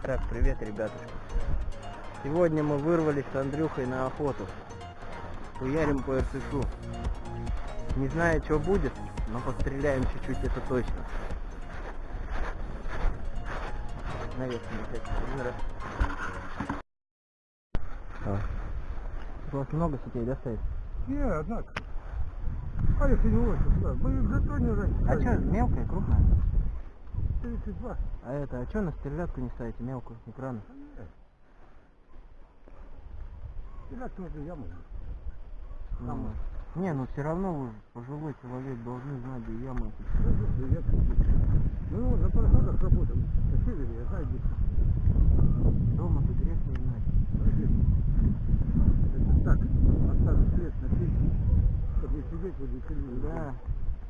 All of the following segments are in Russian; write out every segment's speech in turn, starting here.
Итак, привет, ребятушки. Сегодня мы вырвались с Андрюхой на охоту. Хуярим по РСШу. Не знаю, что будет, но постреляем чуть-чуть, это точно. Наверх опять один раз. А. У вас много сетей, да, стоит? Не, однако. А если не очень, да. Мы в Затоне раньше. А что, мелкая, крупная? 32. А это, а что на стрелятку не ставите, мелкую, экрану? Стрелять можно яму. Ну, не, ну все равно вы, пожилой человек, должны знать, где ямы. Ну, на пароходах работаем. На севере, я знаю, где. Дома-то грех не знать. Это так, оставить свет на печи, чтобы не сидеть возле телевизора. Да.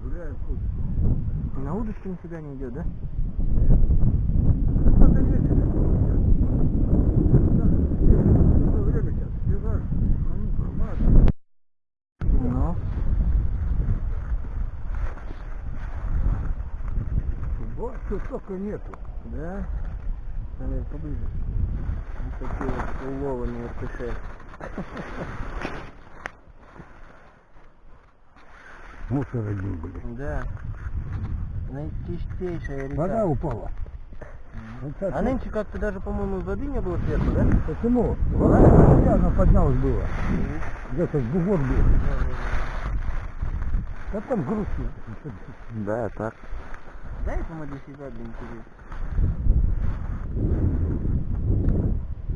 Гуляем. И на удочке нифига не идет, да? Ну. Вот тут только нету. Да? Надо поближе. Вот такие вот уловы РТШ. Мусор один, блин. Да. Наичистейшая река. Вода упала. Вот так А вот. нынче как-то даже, по-моему, воды не было сверху, да? Почему? Вода, она поднялась было. Где-то бугор был. А там грустно. Да, так. Дай ему для себя, блин, интересно.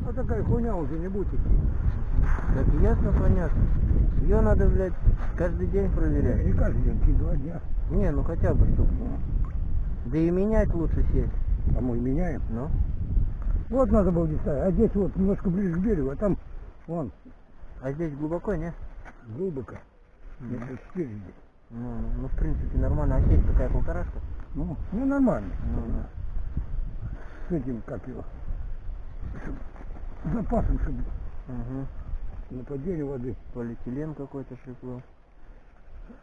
А такая хуйня уже не будет идти. Так ясно, понятно. Ее надо, блядь, каждый день проверять. Не каждый день, через два дня. Не, ну хотя бы штук. Да и менять лучше сеть. А мы меняем. Ну? Вот надо было не ставить. А здесь вот немножко ближе к берегу, а там вон А здесь глубоко, не? глубоко. Мгм. Это спереди. Ну, ну, ну, в принципе, нормально. А сеть такая полторашка? Ну, ну нормально. Ну, да. С этим, как его, чтоб с запасом, чтобы Угу. Нападение воды. Полиэтилен какой-то шлифло.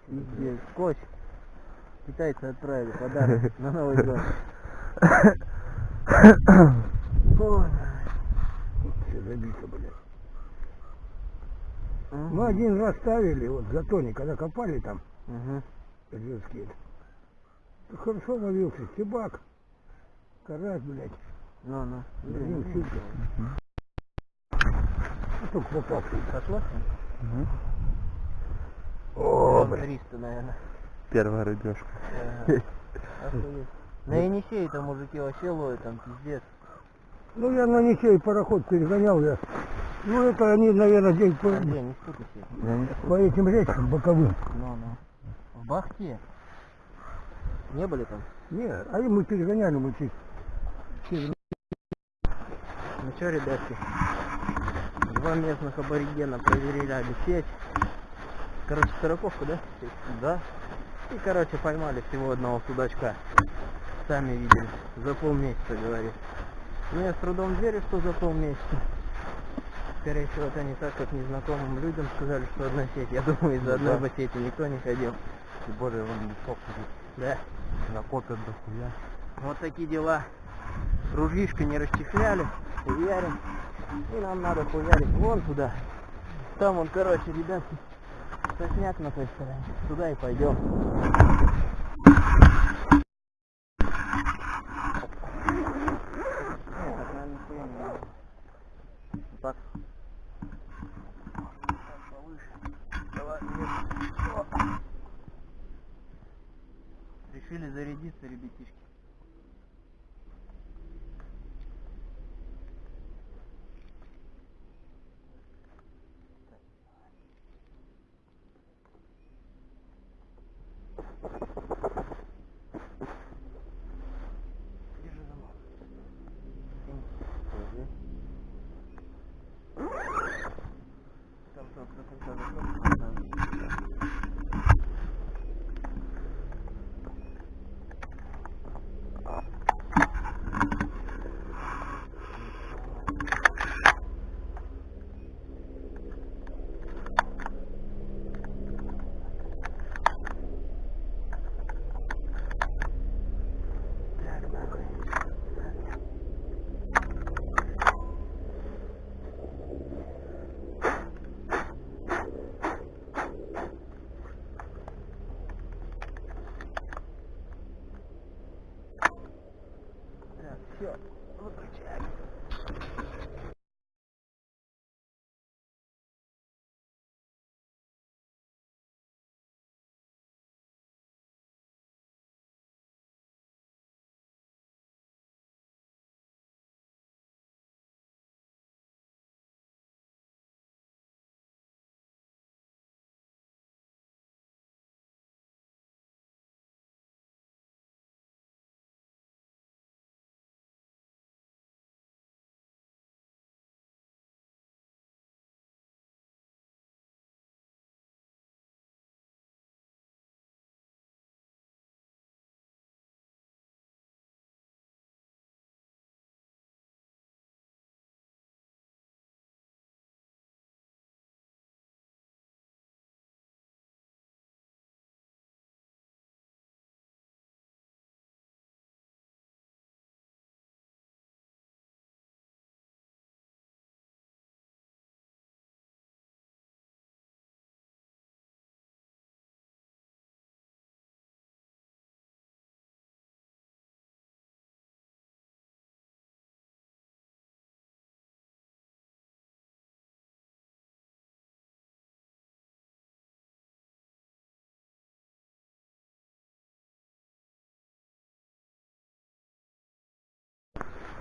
Здесь скотч. Китайцы отправили подарок на Новый год. Все забито, блядь. Мгм. Мы один раз ставили, вот в затоне, когда копали там. Ржевский. Хорошо ловился, стебак, карась, блядь, Ну, ну. Блин, А только попавший. Сошло? О, блядь. 300, наверное. Первая рыбешка. Ага. Охуеть. На Енисее там мужики вообще ловят, там пиздец. Ну, я на Ничей пароход перегонял я. Ну, это они, наверное, день по, стукайся. Я не по этим речкам боковым. Ну, ну. В Бахте? Не были там? Не, а мы перегоняли, через- Ну что, ребятки, два местных аборигена проверяли сеть. Короче, сороковку, да? Да. И, короче, поймали всего одного судачка. Сами видели. За полмесяца, говорит. Ну, я с трудом верю, что за полмесяца. Скорее всего, это не так, как незнакомым людям сказали, что одна сеть. Я думаю, из-за Ну одной да. сети никто не ходил. Тем более он лесок. Да. Накопят дохуя. Вот такие дела. Ружишко не расчехляли, хуярим. И нам надо хуярить вон туда. Там он, короче, ребятки, сосняк на той стороне. Туда и пойдем.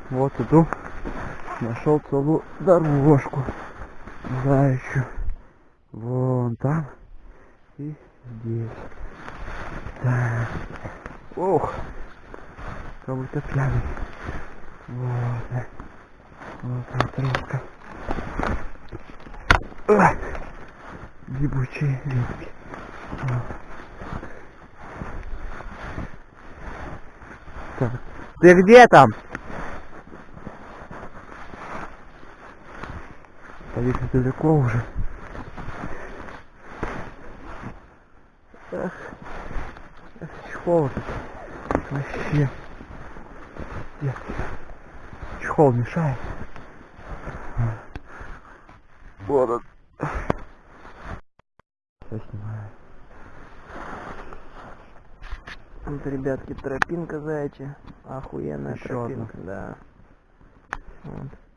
Вот иду. Нашел целую дорожку. Заячью. Вон там. И здесь. Так. Ох. Как будто пьяный. Вот. Вот тропка. Ах. Гибучие ветки. Вот. Так. Ты где там? Далеко уже. Эх, эх, чехол тут. Вообще. Нет. Чехол мешает. Вот он. Все снимаю. Вот, ребятки, тропинка заячья. Охуенная одна. тропинка, да. Вот.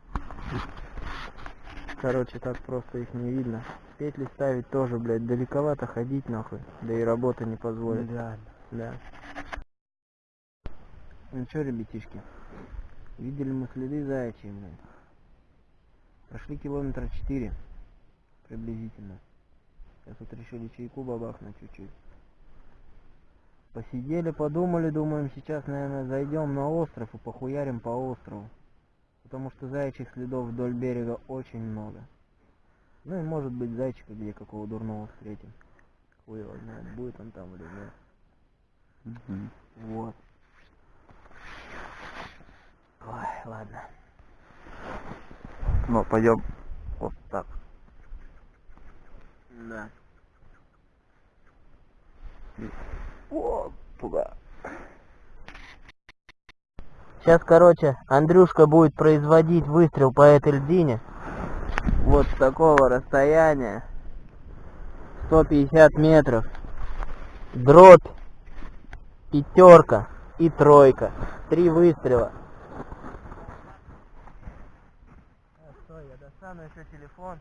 Короче, так просто их не видно. Петли ставить тоже, блядь, далековато ходить нахуй. Да и работа не позволит. Реально. Да. Ну чё, ребятишки, видели мы следы заячьи, блядь. Прошли километра четыре приблизительно. Сейчас вот решили чайку бабахнуть чуть-чуть. Посидели, подумали, думаем, сейчас, наверное, зайдем на остров и похуярим по острову. Потому что заячьих следов вдоль берега очень много. Ну и может быть зайчика где какого дурного встретим. Хуй его знает, будет он там или нет. Мгм. Вот. Ой, ладно. Ну, пойдем вот так. Да. Вот туда. Сейчас, короче, Андрюшка будет производить выстрел по этой льдине. Вот с такого расстояния. 150 метров. Дробь. Пятерка и тройка. Три выстрела. Стой, я достану еще телефон.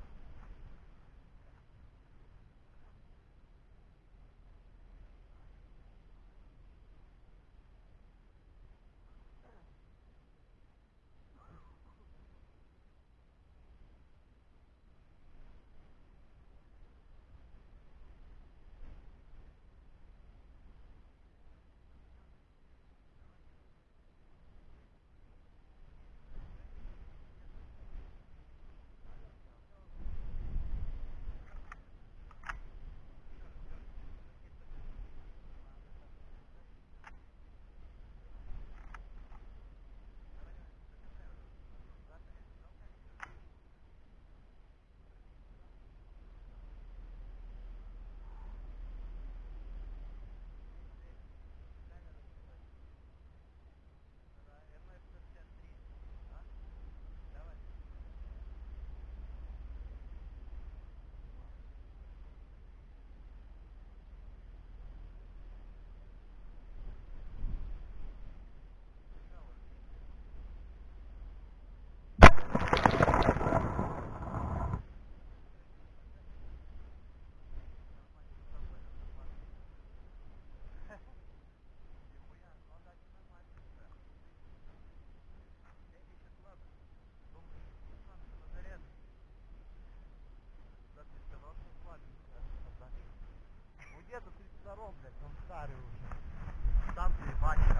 Станции Ваника.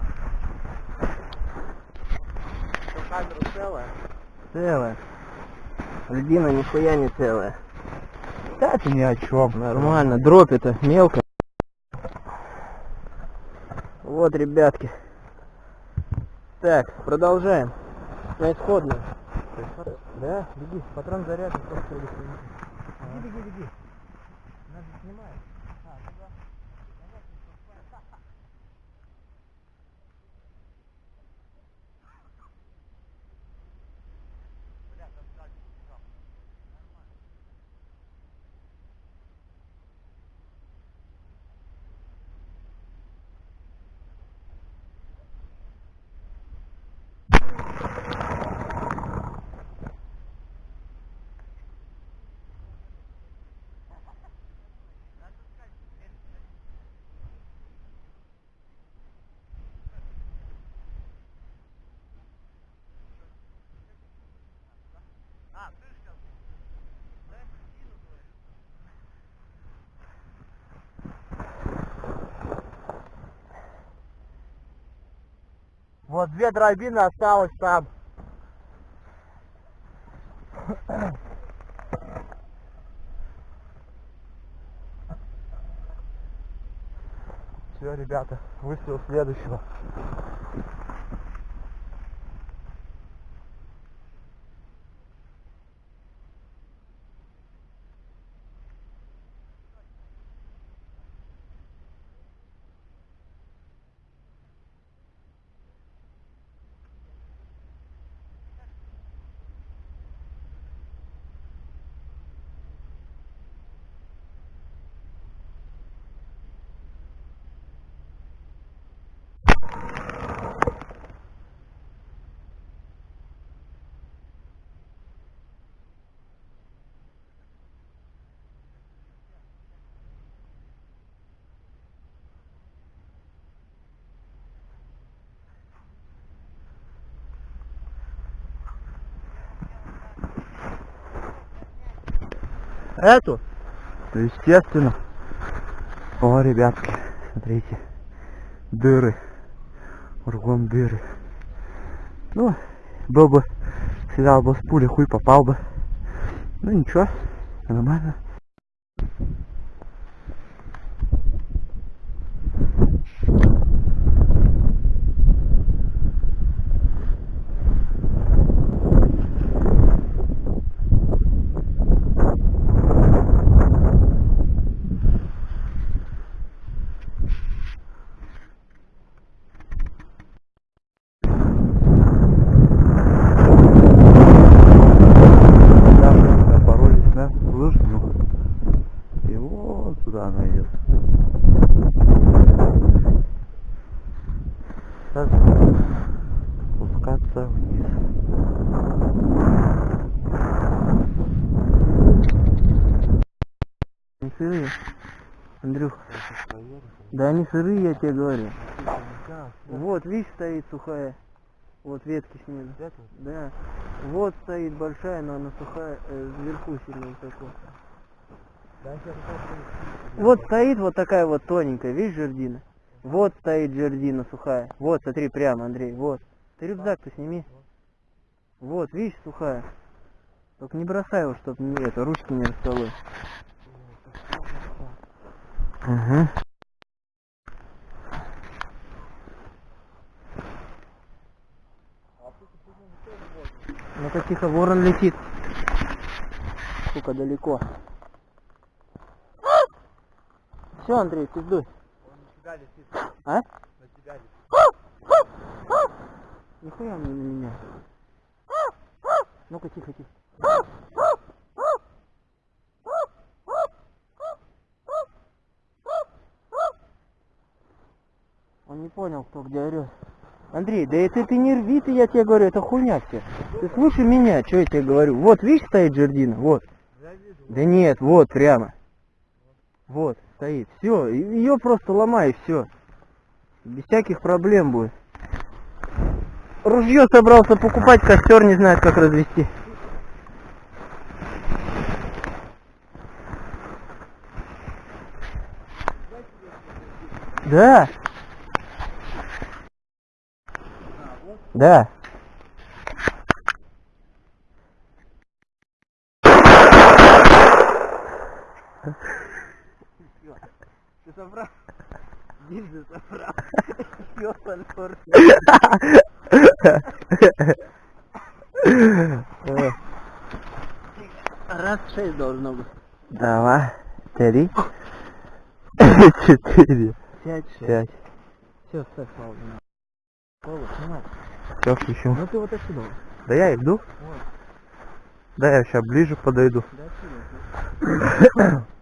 Что, камера целая? Целая. Льдина нихуя не целая. Да ты ни о чем. Нормально, дробь это мелко. Вот, ребятки. Так, продолжаем. На исходную. Да, беги, патрон заряжен, беги, беги, беги. Нас снимает. Вот две дробины осталось там. Все, ребята, выстрел следующего. Эту? Естественно. О, ребятки, смотрите. Дыры. Кругом дыры. Ну, был бы, стрелял бы с пули, хуй попал бы. Ну ничего, нормально. Да, напоролись на лыжню. И туда она идет. Сейчас спускаться вниз. Не сырые. Андрюх. Да они сырые, я тебе говорю. Вот, видишь, стоит сухая. Вот ветки снизу. Да. Вот стоит большая, но она сухая, э, вверху сильно высоко. Вот стоит вот такая вот тоненькая, видишь, жердина? Вот стоит жердина сухая. Вот, смотри, прямо, Андрей, вот. Ты рюкзак-то сними. Вот, видишь, сухая. Только не бросай его, чтоб не это, ручки не расколоть. Угу. Ну-ка тихо, ворон летит. Сука, далеко. Все, Андрей, пиздуй. А? Нихуя он не на меня. Ну-ка, тихо, тихо. Он не понял, кто где орет. Андрей, да это ты не рви ты, я тебе говорю, это хуйня все. Ты слушай меня, что я тебе говорю. Вот, видишь, стоит жердина, вот. Да нет, вот, прямо. Вот, стоит. Все, ее просто ломай, все. Без всяких проблем будет. Ружье собрался покупать, костер не знает, как развести. Да. Да. Гильзы собрал. Ёпан фор. Э, Раз шесть должно быть. Давай. Три. Четыре. Пять, шесть. Пять. Все, ставь паузу. на. Паузу, снимай. Все, включу. Ну ты вот отсюда. Да я иду. Вот. Да я сейчас ближе подойду. Да отсюда.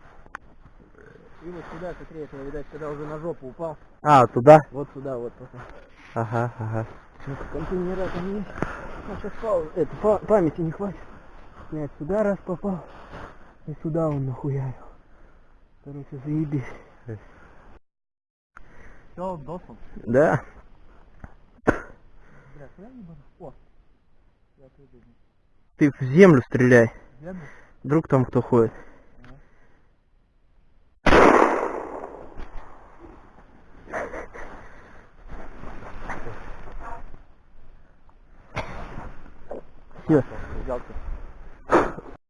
И вот сюда, смотри, это, видать, когда уже на жопу упал. А, туда? Вот сюда, вот. вот. Ага, ага. Ну-ка, контейнера там есть. Ну, сейчас паузу. Это, па- памяти не хватит. Снять сюда раз попал. И сюда он нахуярил. Короче, заебись. Все, он досал. Да. Бля, куда ебану? О. Я отойду. Ты в землю стреляй. Землю? Вдруг там кто ходит. Все.